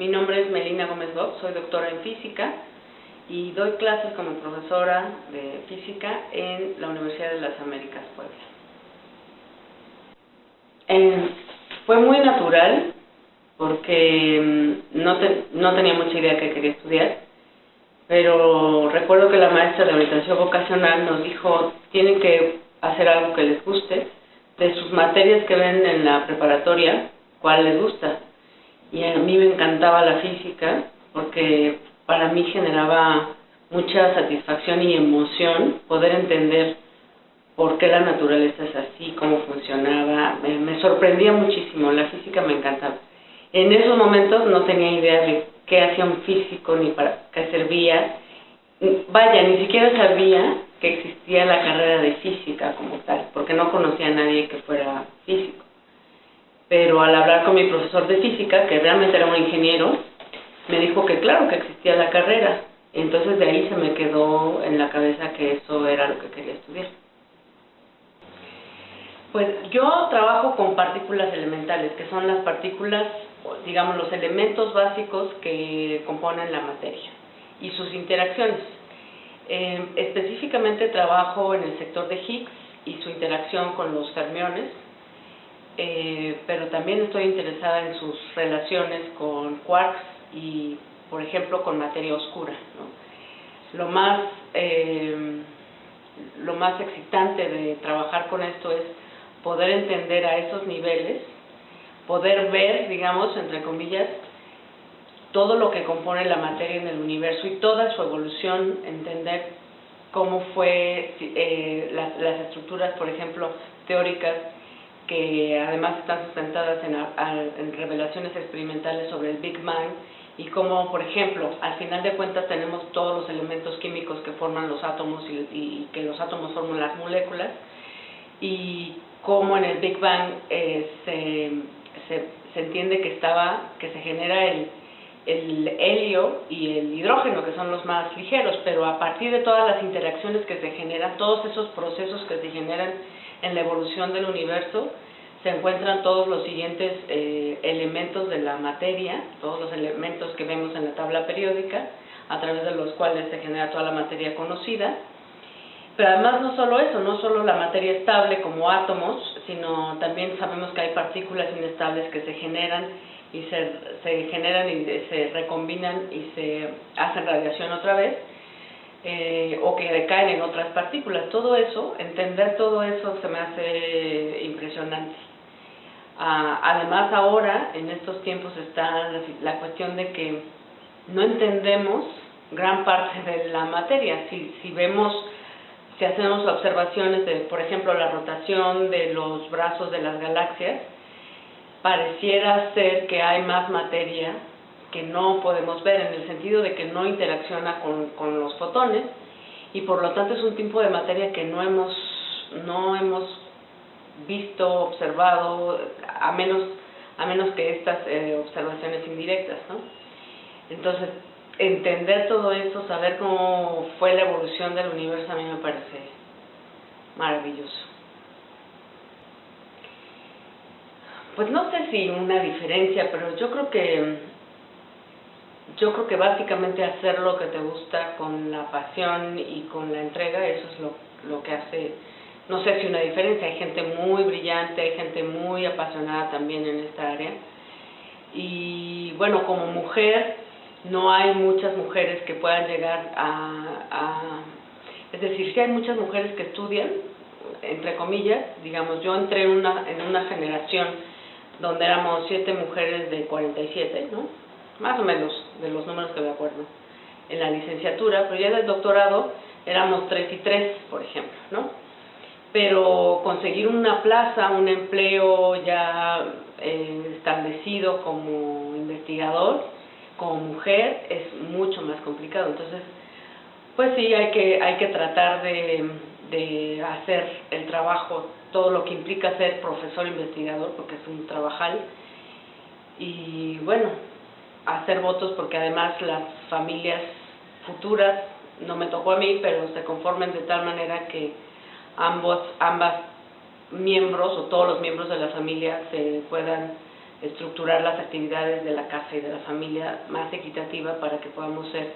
Mi nombre es Melina Gómez Bob, soy doctora en física y doy clases como profesora de física en la Universidad de las Américas Puebla. Eh, fue muy natural porque mm, no, no tenía mucha idea que quería estudiar, pero recuerdo que la maestra de orientación vocacional nos dijo, tienen que hacer algo que les guste, de sus materias que ven en la preparatoria, cuál les gusta. Y a mí me encantaba la física porque para mí generaba mucha satisfacción y emoción poder entender por qué la naturaleza es así, cómo funcionaba. Me, sorprendía muchísimo, la física me encantaba. En esos momentos no tenía idea de qué hacía un físico ni para qué servía. Vaya, ni siquiera sabía que existía la carrera de física como tal, porque no conocía a nadie que fuera físico. Pero al hablar con mi profesor de física, que realmente era un ingeniero, me dijo que claro que existía la carrera. Entonces de ahí se me quedó en la cabeza que eso era lo que quería estudiar. Pues yo trabajo con partículas elementales, que son las partículas, digamos, los elementos básicos que componen la materia y sus interacciones. Eh, específicamente trabajo en el sector de Higgs y su interacción con los fermiones, eh, pero también estoy interesada en sus relaciones con quarks y, por ejemplo, con materia oscura. Lo, más, eh, lo más excitante de trabajar con esto es poder entender a esos niveles, poder ver, digamos, entre comillas, todo lo que compone la materia en el universo y toda su evolución, entender cómo fue eh, las, las, estructuras, por ejemplo, teóricas, que además están sustentadas en, revelaciones experimentales sobre el Big Bang, y cómo, por ejemplo, al final de cuentas tenemos todos los elementos químicos que forman los átomos y, y que los átomos forman las moléculas, y cómo en el Big Bang eh, se, se, se, entiende que estaba, que se genera el, el helio y el hidrógeno, que son los más ligeros, pero a partir de todas las interacciones que se generan, todos esos procesos que se generan en la evolución del universo, se encuentran todos los siguientes eh, elementos de la materia, todos los elementos que vemos en la tabla periódica, a través de los cuales se genera toda la materia conocida, pero además no solo eso, no solo la materia estable como átomos, sino también sabemos que hay partículas inestables que se generan y se, se generan y se recombinan y se hacen radiación otra vez, eh, o que decaen en otras partículas. Todo eso, entender todo eso se me hace impresionante. Ah, además ahora, en estos tiempos, está la cuestión de que no entendemos gran parte de la materia. Si, si vemos si hacemos observaciones de, por ejemplo, la rotación de los brazos de las galaxias, pareciera ser que hay más materia que no podemos ver, en el sentido de que no interacciona con, con los fotones, y por lo tanto es un tipo de materia que no hemos, no hemos visto, observado, a menos, a menos que estas eh, observaciones indirectas. ¿no? Entonces, entender todo eso, saber cómo fue la evolución del universo, a mí me parece maravilloso. Pues no sé si una diferencia, pero yo creo que yo creo que básicamente hacer lo que te gusta con la pasión y con la entrega, eso es lo, lo que hace, no sé si una diferencia, hay gente muy brillante, hay gente muy apasionada también en esta área. Y bueno, como mujer, no hay muchas mujeres que puedan llegar a, es decir, sí hay muchas mujeres que estudian, entre comillas, digamos, yo entré en una, en una generación donde éramos siete mujeres de 47, ¿no? Más o menos, de los números que me acuerdo, en la licenciatura, pero ya del doctorado éramos tres y tres, por ejemplo, ¿no? Pero conseguir una plaza, un empleo ya eh, establecido como investigador, como mujer es mucho más complicado. Entonces, pues sí, hay que, hay que tratar de, de hacer el trabajo, todo lo que implica ser profesor investigador, porque es un trabajal. Y bueno, hacer votos porque además las familias futuras, no me tocó a mí, pero se conformen de tal manera que ambos, ambas miembros o todos los miembros de la familia se puedan estructurar las actividades de la casa y de la familia más equitativa para que podamos ser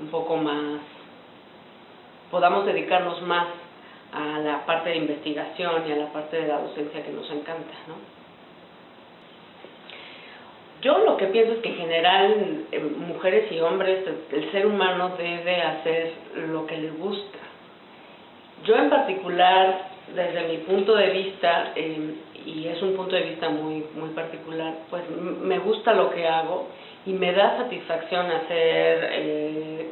un poco más, podamos dedicarnos más a la parte de investigación y a la parte de la docencia que nos encanta, ¿no? Yo lo que pienso es que en general, eh, mujeres y hombres, el ser humano debe hacer lo que le gusta. Yo en particular, desde mi punto de vista, eh, y es un punto de vista muy, muy particular, pues me gusta lo que hago y me da satisfacción hacer eh,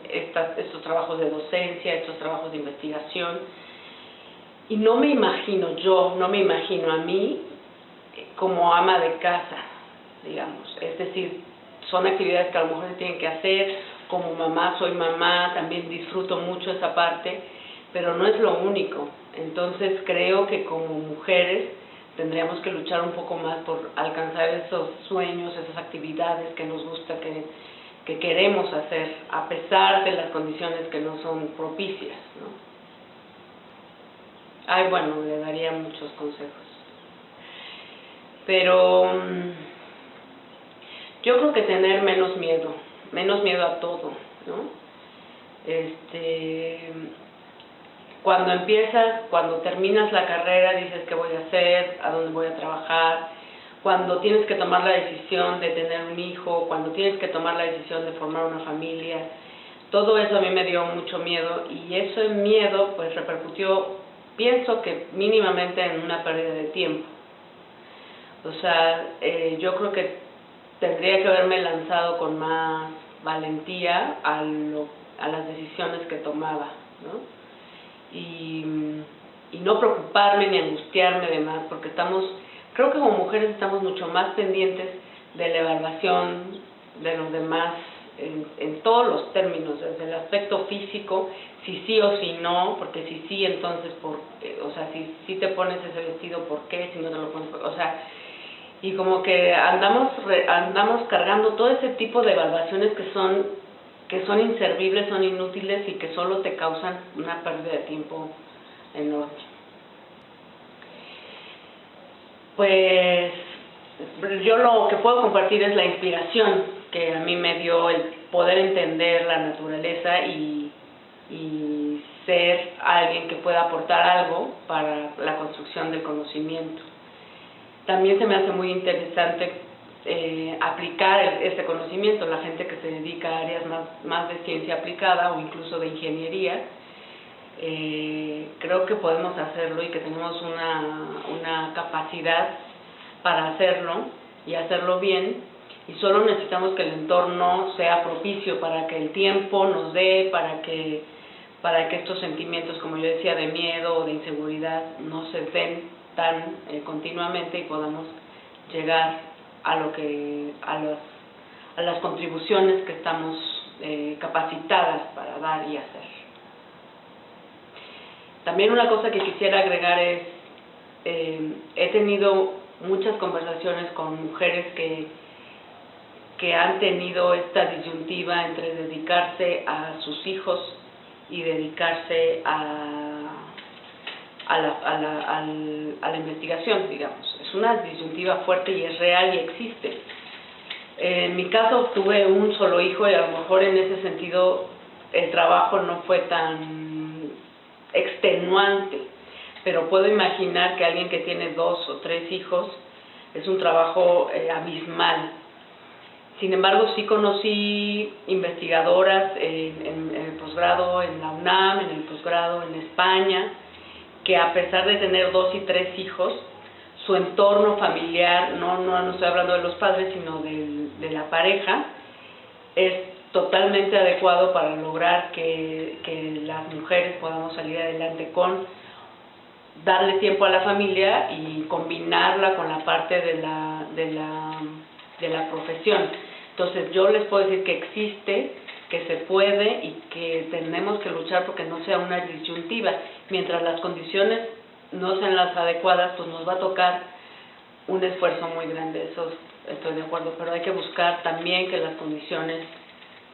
estos trabajos de docencia, estos trabajos de investigación. Y no me imagino, yo no me imagino a mí como ama de casa, digamos. Es decir, son actividades que a lo mejor se tienen que hacer, como mamá, soy mamá, también disfruto mucho esa parte, pero no es lo único. Entonces creo que como mujeres tendríamos que luchar un poco más por alcanzar esos sueños, esas actividades que nos gusta, que, que queremos hacer, a pesar de las condiciones que no son propicias. ¿no? Ay, bueno, le daría muchos consejos. Pero mm, yo creo que tener menos miedo, menos miedo a todo, ¿no? Este, cuando empiezas, cuando terminas la carrera, dices qué voy a hacer, a dónde voy a trabajar, cuando tienes que tomar la decisión de tener un hijo, cuando tienes que tomar la decisión de formar una familia, todo eso a mí me dio mucho miedo y ese miedo pues repercutió, pienso que mínimamente en una pérdida de tiempo. O sea, eh, yo creo que tendría que haberme lanzado con más valentía a, lo, a las decisiones que tomaba, ¿no? y, no preocuparme ni angustiarme de más, porque estamos, creo que como mujeres estamos mucho más pendientes de la evaluación de los demás en, en, todos los términos, desde el aspecto físico, si sí o si no, porque si sí, entonces, por, eh, o sea, si, si te pones ese vestido, ¿por qué? Si no te lo pones, o sea, y como que andamos, andamos cargando todo ese tipo de evaluaciones que son que son inservibles, son inútiles y que solo te causan una pérdida de tiempo enorme. Pues yo lo que puedo compartir es la inspiración que a mí me dio el poder entender la naturaleza y, y ser alguien que pueda aportar algo para la construcción del conocimiento. También se me hace muy interesante eh, aplicar este conocimiento, la gente que se dedica a áreas más, más de ciencia aplicada o incluso de ingeniería, eh, creo que podemos hacerlo y que tenemos una, una capacidad para hacerlo y hacerlo bien. Y solo necesitamos que el entorno sea propicio para que el tiempo nos dé, para que, para que estos sentimientos, como yo decía, de miedo o de inseguridad no se den tan eh, continuamente y podamos llegar a lo que a, los, a las contribuciones que estamos eh, capacitadas para dar y hacer. También una cosa que quisiera agregar es, eh, he tenido muchas conversaciones con mujeres que, que han tenido esta disyuntiva entre dedicarse a sus hijos y dedicarse a, a, la, a, la, a la investigación, digamos una disyuntiva fuerte y es real y existe. En mi caso tuve un solo hijo y a lo mejor en ese sentido el trabajo no fue tan extenuante, pero puedo imaginar que alguien que tiene dos o tres hijos es un trabajo eh, abismal. Sin embargo, sí conocí investigadoras en, en el posgrado en la UNAM, en el posgrado en España, que a pesar de tener dos y tres hijos, su entorno familiar, no, no, no estoy hablando de los padres, sino de, de la pareja, es totalmente adecuado para lograr que, que, las mujeres podamos salir adelante con darle tiempo a la familia y combinarla con la parte de la, de la, de la profesión. Entonces yo les puedo decir que existe, que se puede y que tenemos que luchar porque no sea una disyuntiva. Mientras las condiciones no sean las adecuadas, pues nos va a tocar un esfuerzo muy grande, eso estoy de acuerdo, pero hay que buscar también que las condiciones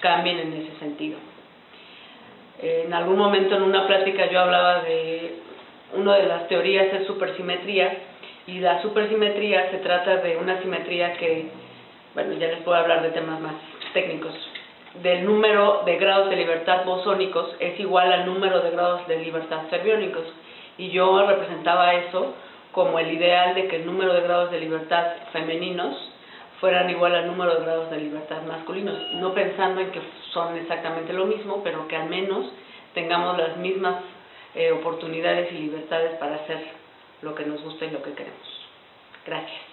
cambien en ese sentido. En algún momento en una plática yo hablaba de una de las teorías es supersimetría Y la supersimetría se trata de una simetría que, bueno, ya les puedo hablar de temas más técnicos, del número de grados de libertad bosónicos es igual al número de grados de libertad fermiónicos. Y yo representaba eso como el ideal de que el número de grados de libertad femeninos fueran igual al número de grados de libertad masculinos, no pensando en que son exactamente lo mismo, pero que al menos tengamos las mismas eh, oportunidades y libertades para hacer lo que nos gusta y lo que queremos. Gracias.